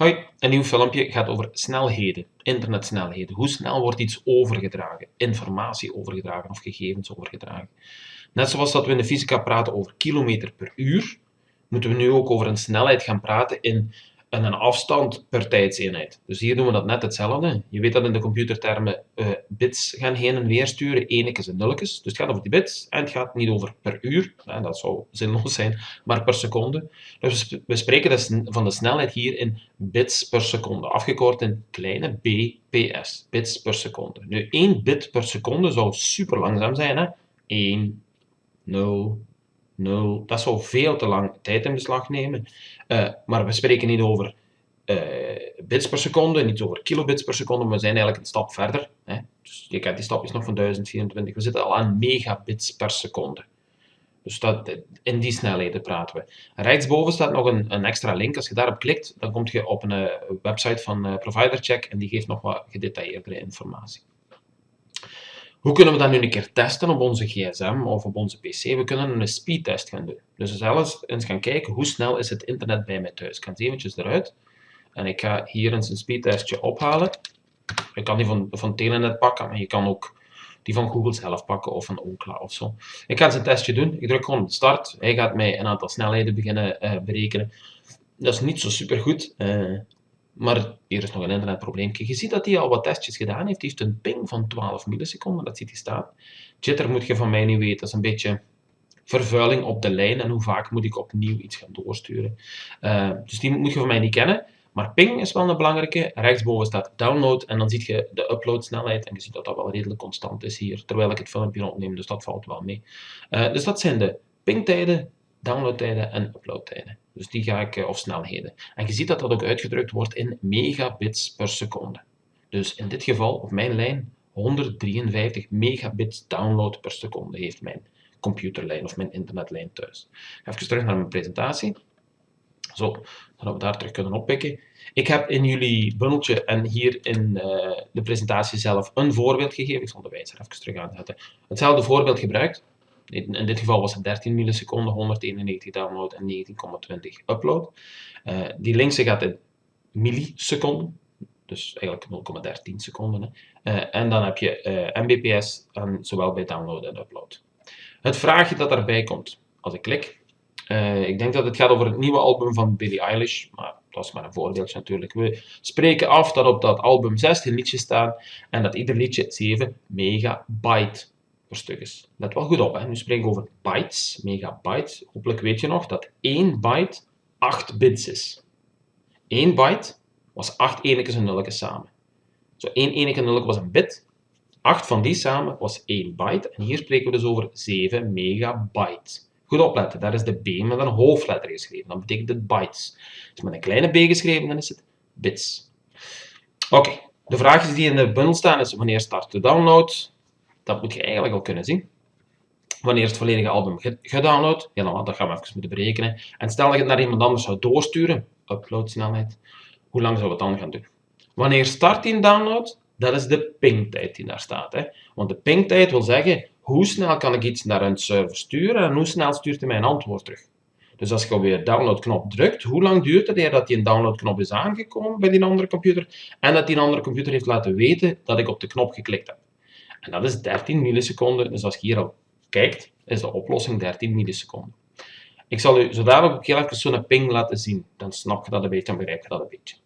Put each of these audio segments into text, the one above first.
Hoi, een nieuw filmpje gaat over snelheden, internetsnelheden. Hoe snel wordt iets overgedragen, informatie overgedragen of gegevens overgedragen. Net zoals dat we in de fysica praten over kilometer per uur, moeten we nu ook over een snelheid gaan praten in en een afstand per tijdseenheid. Dus hier doen we dat net hetzelfde. Je weet dat in de computertermen uh, bits gaan heen en weer sturen, enekes en nulletjes. Dus het gaat over die bits en het gaat niet over per uur, hè, dat zou zinloos zijn, maar per seconde. Dus we spreken dus van de snelheid hier in bits per seconde, afgekort in kleine bps, bits per seconde. Nu, 1 bit per seconde zou super langzaam zijn, hè? 1, 0, 0. Dat zou veel te lang tijd in beslag nemen. Uh, maar we spreken niet over uh, bits per seconde, niet over kilobits per seconde, maar we zijn eigenlijk een stap verder. Hè. Dus je kent die stapjes nog van 1024. We zitten al aan megabits per seconde. Dus dat, in die snelheden praten we. Rechtsboven staat nog een, een, extra link. Als je daarop klikt, dan kom je op een uh, website van uh, ProviderCheck en die geeft nog wat gedetailleerdere informatie. Hoe kunnen we dat nu een keer testen op onze gsm of op onze pc? We kunnen een speedtest gaan doen. Dus zelfs eens gaan kijken hoe snel is het internet bij mij thuis. Ik ga eens eventjes eruit. En ik ga hier eens een speedtestje ophalen. Je kan die van, van Telenet pakken, maar je kan ook die van Google zelf pakken of van Ookla of zo. Ik ga eens een testje doen. Ik druk gewoon op start. Hij gaat mij een aantal snelheden beginnen uh, berekenen. Dat is niet zo super goed. Uh, maar hier is nog een internetprobleempje. Je ziet dat hij al wat testjes gedaan heeft. Hij heeft een ping van 12 milliseconden, dat ziet hij staan. Jitter moet je van mij niet weten, dat is een beetje vervuiling op de lijn en hoe vaak moet ik opnieuw iets gaan doorsturen. Uh, dus die moet je van mij niet kennen. Maar ping is wel een belangrijke. Rechtsboven staat download en dan zie je de uploadsnelheid. En je ziet dat dat wel redelijk constant is hier, terwijl ik het filmpje opneem, dus dat valt wel mee. Uh, dus dat zijn de pingtijden, downloadtijden en uploadtijden. Dus die ga ik, eh, of snelheden. En je ziet dat dat ook uitgedrukt wordt in megabits per seconde. Dus in dit geval, op mijn lijn, 153 megabits download per seconde heeft mijn computerlijn of mijn internetlijn thuis. Even terug naar mijn presentatie. Zo, dat we daar terug kunnen oppikken. Ik heb in jullie bundeltje en hier in uh, de presentatie zelf een voorbeeld gegeven. Ik zal de wijzer even terug aanzetten. Hetzelfde voorbeeld gebruikt. In dit geval was het 13 milliseconden, 191 download en 19,20 upload. Uh, die linkse gaat in milliseconden, dus eigenlijk 0,13 seconden. Uh, en dan heb je uh, mbps, zowel bij download en upload. Het vraagje dat daarbij komt, als ik klik, ik denk dat het gaat over het nieuwe album van Billie Eilish, maar dat is maar een voorbeeldje natuurlijk. We spreken af dat op dat album 16 liedjes staan en dat ieder liedje 7 megabyte per stuk is. Let wel goed op, hè. nu spreken we over bytes, megabytes. Hopelijk weet je nog dat 1 byte 8 bits is. 1 byte was 8 enekes en nulletjes samen. Zo 1 eneke en nulletje was een bit. 8 van die samen was 1 byte. En hier spreken we dus over 7 megabyte. Goed opletten, daar is de B met een hoofdletter geschreven. Dan betekent het bytes. Dus met een kleine b geschreven, dan is het bits. Oké, de vraagjes die in de bundel staan is wanneer start de download? Dat moet je eigenlijk al kunnen zien. Wanneer het volledige album gedownload? Dan, dat gaan we even moeten berekenen. En stel dat je het naar iemand anders zou doorsturen, uploadsnelheid, hoe lang zou het dan gaan doen? Wanneer start die download? Dat is de pingtijd die daar staat. Hè? Want de pingtijd wil zeggen, hoe snel kan ik iets naar een server sturen en hoe snel stuurt hij mij een antwoord terug. Dus als je op je downloadknop drukt, hoe lang duurt het eer dat die downloadknop is aangekomen bij die andere computer en dat die andere computer heeft laten weten dat ik op de knop geklikt heb. En dat is 13 milliseconden. Dus als je hier al kijkt, is de oplossing 13 milliseconden. Ik zal u zo dadelijk ook heel even zo'n ping laten zien. Dan snap je dat een beetje en begrijp je dat een beetje.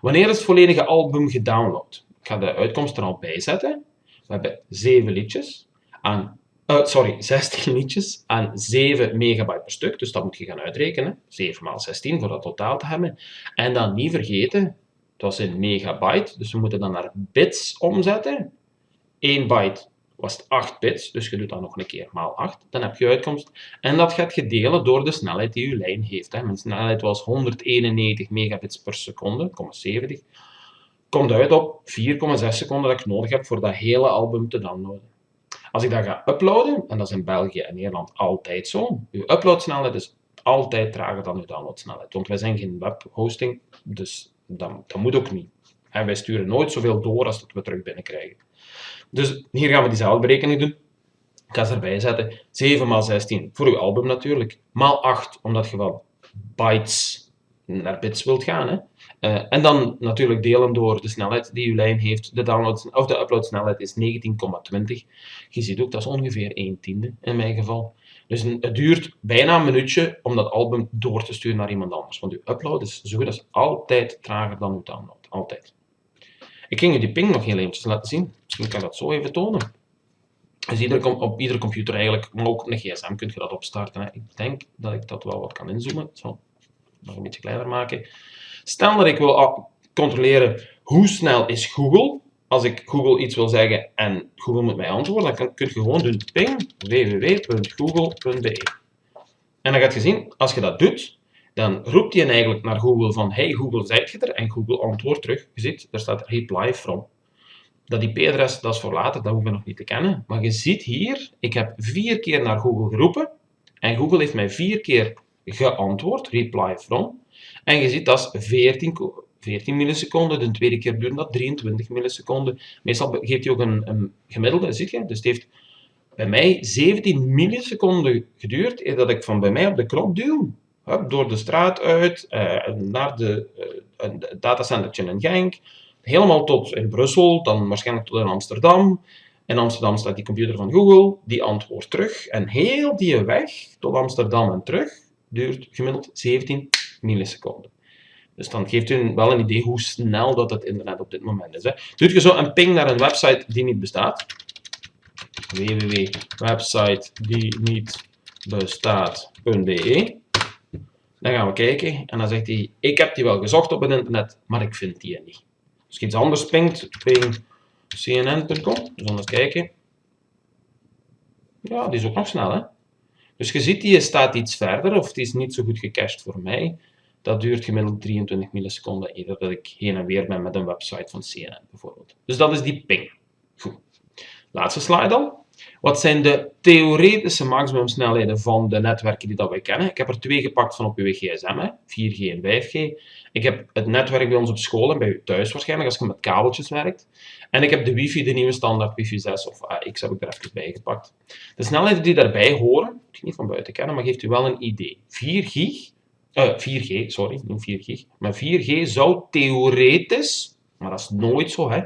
Wanneer is het volledige album gedownload? Ik ga de uitkomst er al bij zetten. We hebben 7 liedjes aan uh, sorry, 16 liedjes aan 7 megabyte per stuk. Dus dat moet je gaan uitrekenen. 7 maal 16 voor dat totaal te hebben. En dan niet vergeten, het was in megabyte, dus we moeten dan naar bits omzetten. 1 byte was het 8 bits, dus je doet dat nog een keer maal 8, dan heb je uitkomst. En dat gaat je delen door de snelheid die je lijn heeft. Mijn snelheid was 191 megabits per seconde, 70. Komt uit op 4,6 seconden dat ik nodig heb voor dat hele album te downloaden. Als ik dat ga uploaden, en dat is in België en Nederland altijd zo, uw uploadsnelheid is altijd trager dan uw downloadsnelheid. Want wij zijn geen webhosting, dus dat, dat moet ook niet. En wij sturen nooit zoveel door als dat we terug binnenkrijgen. Dus hier gaan we diezelfde berekening doen. Ik ga ze erbij zetten. 7 maal 16 voor uw album natuurlijk. Maal 8, omdat je wel bytes naar bits wilt gaan. Hè. Uh, en dan natuurlijk delen door de snelheid die uw lijn heeft. De, download, of de uploadsnelheid is 19,20. Je ziet ook, dat is ongeveer 1 tiende in mijn geval. Dus het duurt bijna een minuutje om dat album door te sturen naar iemand anders. Want uw upload is zo goed als altijd trager dan uw download. Altijd. Ik ging u die ping nog heel eventjes laten zien. Misschien kan ik dat zo even tonen. Dus ieder, op iedere computer eigenlijk, maar ook een gsm kun je dat opstarten. Hè. Ik denk dat ik dat wel wat kan inzoomen. Zo, nog een beetje kleiner maken. Stel dat ik wil controleren hoe snel is Google. Als ik Google iets wil zeggen en Google moet mij antwoorden, dan kun je gewoon doen ping www.google.be. En dan gaat je zien, als je dat doet, dan roept hij eigenlijk naar Google van hey Google, zijt je er? En Google antwoordt terug. Je ziet, daar staat reply from. Dat IP-adres, dat is voor later, dat hoeven we nog niet te kennen. Maar je ziet hier, ik heb vier keer naar Google geroepen en Google heeft mij vier keer geantwoord, reply from. En je ziet dat is 14, 14 milliseconden, de tweede keer duurde dat 23 milliseconden. Meestal geeft hij ook een, een gemiddelde, zie je? Dus het heeft bij mij 17 milliseconden geduurd eer dat ik van bij mij op de knop duw, door de straat uit, uh, naar de, uh, datacentertje in Genk, helemaal tot in Brussel, dan waarschijnlijk tot in Amsterdam. In Amsterdam staat die computer van Google, die antwoordt terug. En heel die weg tot Amsterdam en terug duurt gemiddeld 17 milliseconden. Dus dan geeft u wel een idee hoe snel dat het internet op dit moment is. Hè. Doet je zo een ping naar een website die niet bestaat. www.website die niet bestaat.be Dan gaan we kijken en dan zegt hij, ik heb die wel gezocht op het internet, maar ik vind die niet. Als je iets anders pingt, ping cnn.com, dus eens kijken. Ja, die is ook nog snel, hè. Dus je ziet, die staat iets verder, of die is niet zo goed gecached voor mij. Dat duurt gemiddeld 23 milliseconden eerder dat ik heen en weer ben met een website van CNN bijvoorbeeld. Dus dat is die ping. Goed. Laatste slide dan. Wat zijn de theoretische maximumsnelheden van de netwerken die dat wij kennen? Ik heb er twee gepakt van op uw gsm, 4G en 5G. Ik heb het netwerk bij ons op school en bij u thuis waarschijnlijk, als je met kabeltjes werkt. En ik heb de wifi, de nieuwe standaard wifi 6 of AX heb ik er even bij gepakt. De snelheden die daarbij horen, je niet van buiten kennen, maar geeft u wel een idee. 4 gig, uh, 4G, sorry, niet 4 gig, maar 4G zou theoretisch, maar dat is nooit zo, hè,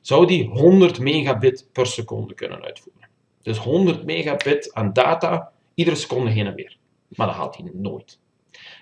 zou die 100 megabit per seconde kunnen uitvoeren. Dus 100 megabit aan data, iedere seconde heen en weer. Maar dat haalt hij nooit.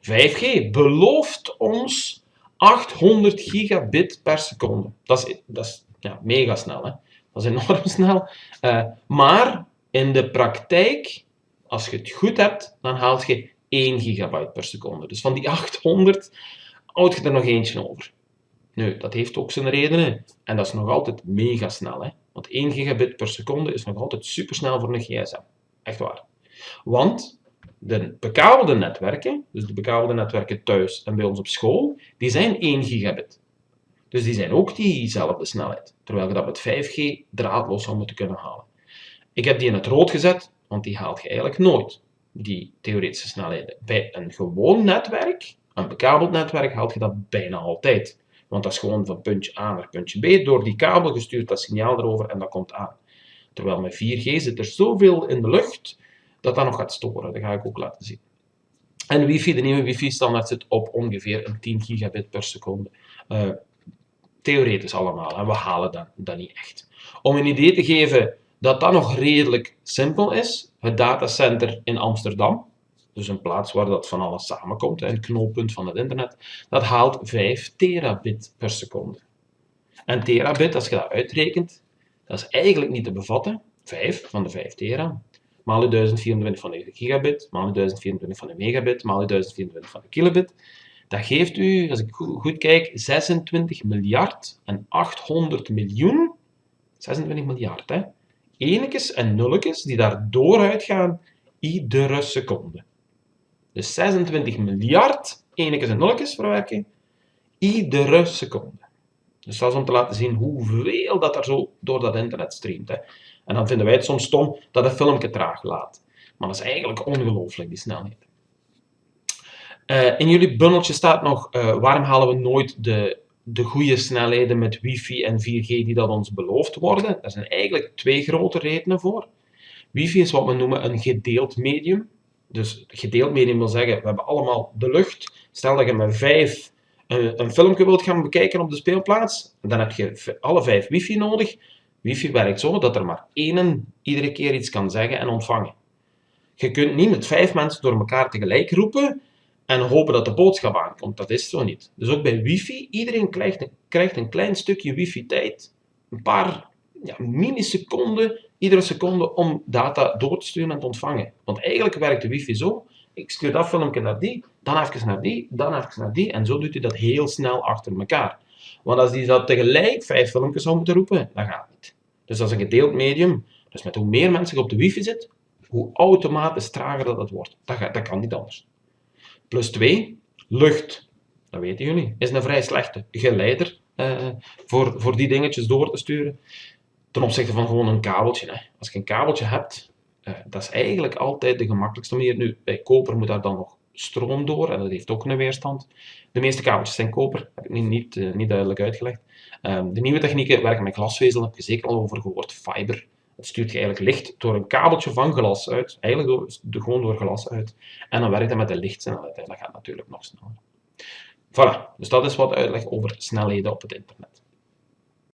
5G belooft ons 800 gigabit per seconde. Dat is, dat is ja, mega snel. Hè? Dat is enorm snel. Uh, maar in de praktijk, als je het goed hebt, dan haalt je 1 gigabyte per seconde. Dus van die 800 houd je er nog eentje over. Nu, dat heeft ook zijn redenen. En dat is nog altijd mega snel. Hè? Want 1 gigabit per seconde is nog altijd supersnel voor een gsm. Echt waar. Want de bekabelde netwerken, dus de bekabelde netwerken thuis en bij ons op school, die zijn 1 gigabit. Dus die zijn ook diezelfde snelheid. Terwijl je dat met 5G draadloos zou moeten kunnen halen. Ik heb die in het rood gezet, want die haalt je eigenlijk nooit, die theoretische snelheden. Bij een gewoon netwerk, een bekabeld netwerk, haalt je dat bijna altijd. Want dat is gewoon van puntje A naar puntje B. Door die kabel gestuurd dat signaal erover en dat komt aan. Terwijl met 4G zit er zoveel in de lucht dat dat nog gaat storen. Dat ga ik ook laten zien. En wifi, de nieuwe wifi-standaard zit op ongeveer een 10 gigabit per seconde. Uh, theoretisch allemaal, en we halen dat, dat niet echt. Om een idee te geven dat dat nog redelijk simpel is, het datacenter in Amsterdam, dus een plaats waar dat van alles samenkomt, een knooppunt van het internet, dat haalt 5 terabit per seconde. En terabit, als je dat uitrekent, dat is eigenlijk niet te bevatten, 5 van de 5 tera, maal de 1024 van de gigabit, maal de 1024 van de megabit, maal de 1024 van de kilobit. Dat geeft u, als ik goed kijk, 26 miljard en 800 miljoen, 26 miljard, hè, enekes en nulletjes die daar dooruit gaan iedere seconde. Dus 26 miljard enekes en nulletjes verwerken iedere seconde. Dus dat is om te laten zien hoeveel dat er zo door dat internet streamt. Hè. En dan vinden wij het soms stom dat een filmpje traag laat. Maar dat is eigenlijk ongelooflijk, die snelheid. Uh, in jullie bundeltje staat nog, uh, waarom halen we nooit de, de goede snelheden met wifi en 4G die dat ons beloofd worden? Er zijn eigenlijk twee grote redenen voor. Wifi is wat we noemen een gedeeld medium. Dus gedeeld medium wil zeggen, we hebben allemaal de lucht. Stel dat je met vijf een, een filmpje wilt gaan bekijken op de speelplaats, dan heb je alle vijf wifi nodig. Wifi werkt zo dat er maar één iedere keer iets kan zeggen en ontvangen. Je kunt niet met vijf mensen door elkaar tegelijk roepen en hopen dat de boodschap aankomt. Dat is zo niet. Dus ook bij wifi, iedereen krijgt een, krijgt een klein stukje wifi-tijd. Een paar ja, milliseconden, iedere seconde, om data door te sturen en te ontvangen. Want eigenlijk werkt de wifi zo. Ik stuur dat filmpje naar die, dan even naar die, dan even naar die. En zo doet hij dat heel snel achter elkaar. Want als hij dat tegelijk vijf filmpjes zou moeten roepen, dan gaat niet. Dus dat is een gedeeld medium. Dus met hoe meer mensen op de wifi zit, hoe automatisch trager dat wordt. Dat, dat kan niet anders. Plus 2, lucht. Dat weten jullie. Is een vrij slechte geleider uh, voor, voor die dingetjes door te sturen. Ten opzichte van gewoon een kabeltje. Hè. Als je een kabeltje hebt, uh, dat is eigenlijk altijd de gemakkelijkste manier. Nu, bij koper moet daar dan nog stroom door en dat heeft ook een weerstand. De meeste kabeltjes zijn koper, heb ik niet, uh, niet duidelijk uitgelegd. Um, de nieuwe technieken werken met glasvezel, heb je zeker al over gehoord, fiber. Het stuurt je eigenlijk licht door een kabeltje van glas uit, eigenlijk door, de, gewoon door glas uit. En dan werkt dat met de lichtsnelheid en dat gaat natuurlijk nog sneller. Voilà, dus dat is wat uitleg over snelheden op het internet.